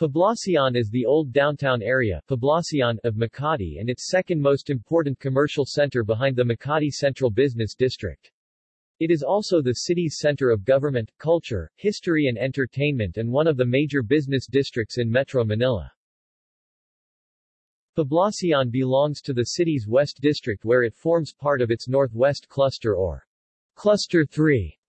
Poblacion is the old downtown area Poblacion of Makati and its second most important commercial center behind the Makati Central Business District. It is also the city's center of government, culture, history and entertainment and one of the major business districts in Metro Manila. Poblacion belongs to the city's West District where it forms part of its Northwest Cluster or Cluster 3.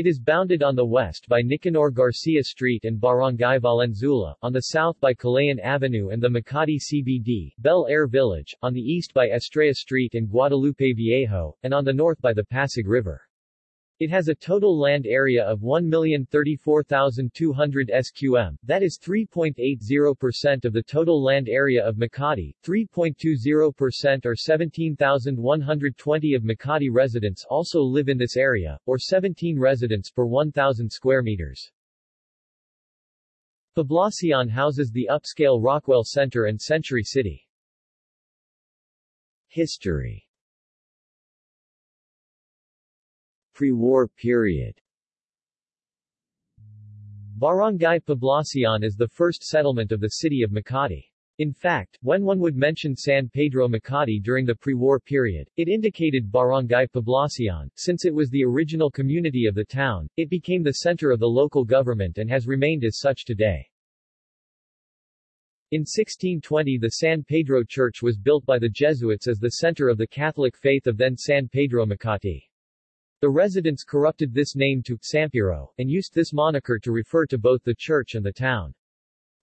It is bounded on the west by Nicanor Garcia Street and Barangay Valenzuela, on the south by Kalayaan Avenue and the Makati CBD, Bel Air Village, on the east by Estrella Street and Guadalupe Viejo, and on the north by the Pasig River. It has a total land area of 1,034,200 sqm, that is 3.80% of the total land area of Makati, 3.20% or 17,120 of Makati residents also live in this area, or 17 residents per 1,000 square meters. Poblacion houses the upscale Rockwell Center and Century City. History pre-war period Barangay Poblacion is the first settlement of the city of Makati. In fact, when one would mention San Pedro Makati during the pre-war period, it indicated Barangay Poblacion. Since it was the original community of the town, it became the center of the local government and has remained as such today. In 1620 the San Pedro Church was built by the Jesuits as the center of the Catholic faith of then San Pedro Makati. The residents corrupted this name to Sampiro, and used this moniker to refer to both the church and the town.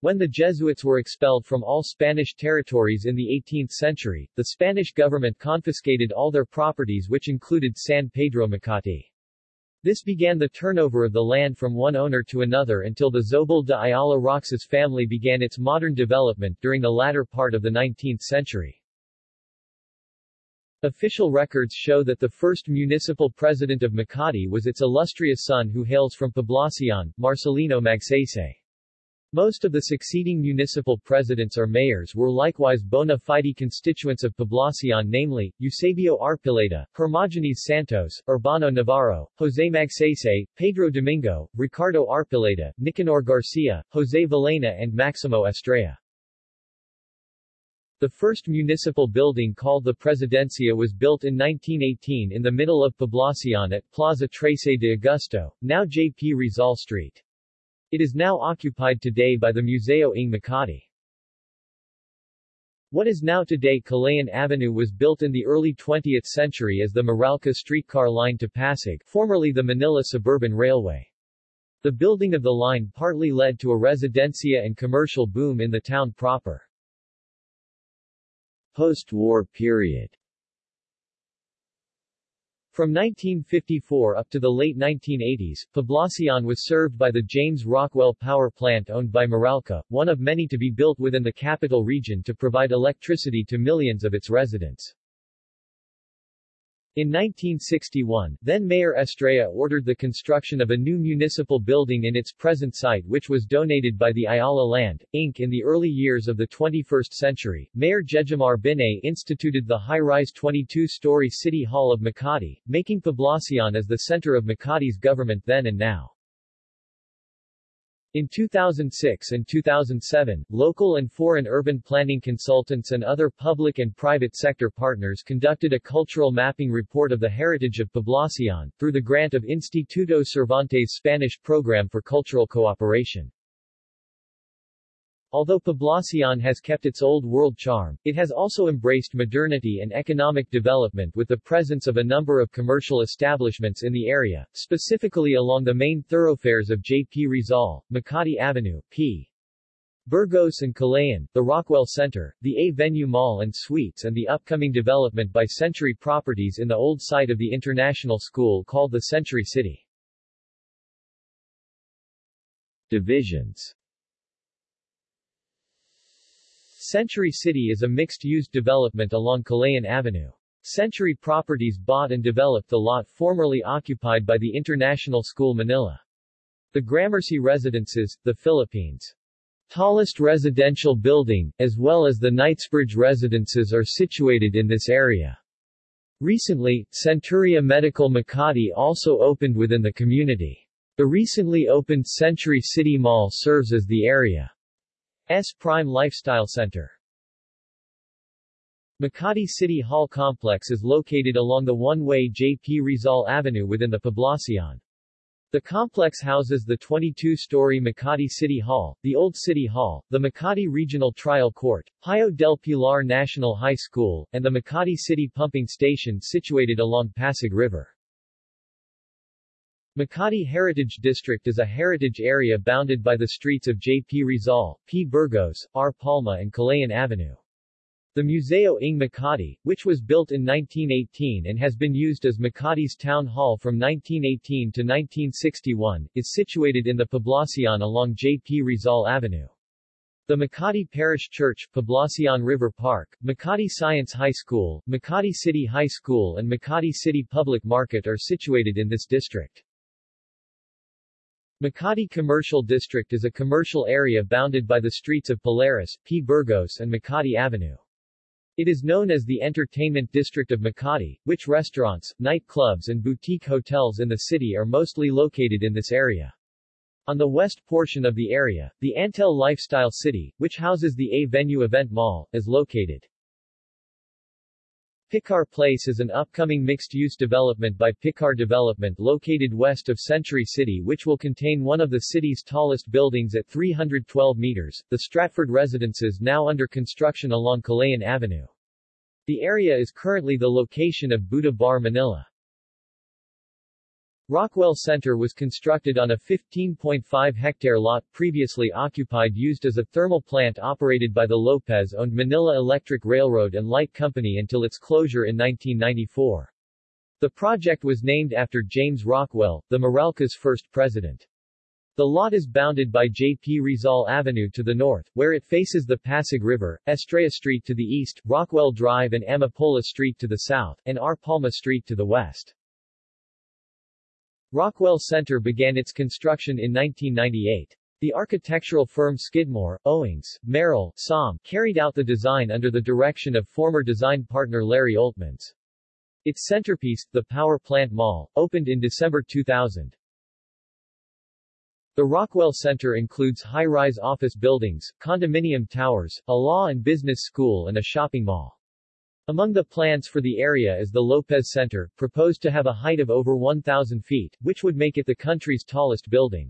When the Jesuits were expelled from all Spanish territories in the 18th century, the Spanish government confiscated all their properties which included San Pedro Makati. This began the turnover of the land from one owner to another until the Zobel de Ayala Roxas family began its modern development during the latter part of the 19th century. Official records show that the first municipal president of Makati was its illustrious son who hails from Poblacion, Marcelino Magsaysay. Most of the succeeding municipal presidents or mayors were likewise bona fide constituents of Poblacion namely, Eusebio Arpileta, Hermogenes Santos, Urbano Navarro, Jose Magsaysay, Pedro Domingo, Ricardo Arpileta, Nicanor Garcia, Jose Villena and Maximo Estrella. The first municipal building called the Presidencia was built in 1918 in the middle of Poblacion at Plaza Trece de Agosto, now J.P. Rizal Street. It is now occupied today by the Museo ng Makati. What is now today Kalayaan Avenue was built in the early 20th century as the Meralco streetcar line to Pasig, formerly the Manila Suburban Railway. The building of the line partly led to a residencia and commercial boom in the town proper. Post-war period from 1954 up to the late 1980s, Poblacion was served by the James Rockwell Power Plant owned by Meralco, one of many to be built within the capital region to provide electricity to millions of its residents. In 1961, then-Mayor Estrella ordered the construction of a new municipal building in its present site which was donated by the Ayala Land, Inc. In the early years of the 21st century, Mayor Jejomar Binay instituted the high-rise 22-story City Hall of Makati, making Poblacion as the center of Makati's government then and now. In 2006 and 2007, local and foreign urban planning consultants and other public and private sector partners conducted a cultural mapping report of the heritage of Poblacion, through the grant of Instituto Cervantes Spanish Program for Cultural Cooperation. Although Poblacion has kept its old world charm, it has also embraced modernity and economic development with the presence of a number of commercial establishments in the area, specifically along the main thoroughfares of J.P. Rizal, Makati Avenue, P. Burgos and Kalayaan, the Rockwell Center, the A-Venue Mall and Suites and the upcoming development by Century Properties in the old site of the International School called the Century City. Divisions Century City is a mixed-use development along Kalayaan Avenue. Century Properties bought and developed the lot formerly occupied by the International School Manila. The Gramercy Residences, the Philippines' tallest residential building, as well as the Knightsbridge Residences are situated in this area. Recently, Centuria Medical Makati also opened within the community. The recently opened Century City Mall serves as the area S Prime Lifestyle Center. Makati City Hall complex is located along the one-way J.P. Rizal Avenue within the Poblacion. The complex houses the 22-story Makati City Hall, the Old City Hall, the Makati Regional Trial Court, Hayo del Pilar National High School, and the Makati City Pumping Station situated along Pasig River. Makati Heritage District is a heritage area bounded by the streets of J. P. Rizal, P. Burgos, R. Palma and Kalayaan Avenue. The Museo ng Makati, which was built in 1918 and has been used as Makati's town hall from 1918 to 1961, is situated in the Poblacion along J. P. Rizal Avenue. The Makati Parish Church, Poblacion River Park, Makati Science High School, Makati City High School and Makati City Public Market are situated in this district. Makati Commercial District is a commercial area bounded by the streets of Polaris, P. Burgos and Makati Avenue. It is known as the Entertainment District of Makati, which restaurants, nightclubs and boutique hotels in the city are mostly located in this area. On the west portion of the area, the Antel Lifestyle City, which houses the A-Venue Event Mall, is located. Picar Place is an upcoming mixed-use development by Picar Development located west of Century City which will contain one of the city's tallest buildings at 312 meters, the Stratford Residences now under construction along Kalayaan Avenue. The area is currently the location of Buddha Bar Manila. Rockwell Center was constructed on a 15.5-hectare lot previously occupied used as a thermal plant operated by the Lopez-owned Manila Electric Railroad and Light Company until its closure in 1994. The project was named after James Rockwell, the Meralco's first president. The lot is bounded by J.P. Rizal Avenue to the north, where it faces the Pasig River, Estrella Street to the east, Rockwell Drive and Amapola Street to the south, and R. Palma Street to the west. Rockwell Center began its construction in 1998. The architectural firm Skidmore, Owings, Merrill, Som carried out the design under the direction of former design partner Larry Oltmans. Its centerpiece, the Power Plant Mall, opened in December 2000. The Rockwell Center includes high-rise office buildings, condominium towers, a law and business school and a shopping mall. Among the plans for the area is the Lopez Center, proposed to have a height of over 1,000 feet, which would make it the country's tallest building.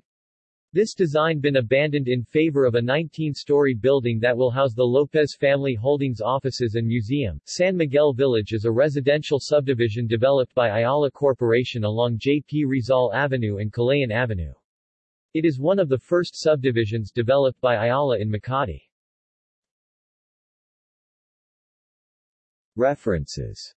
This design been abandoned in favor of a 19-story building that will house the Lopez Family Holdings offices and museum. San Miguel Village is a residential subdivision developed by Ayala Corporation along J.P. Rizal Avenue and Kalayaan Avenue. It is one of the first subdivisions developed by Ayala in Makati. References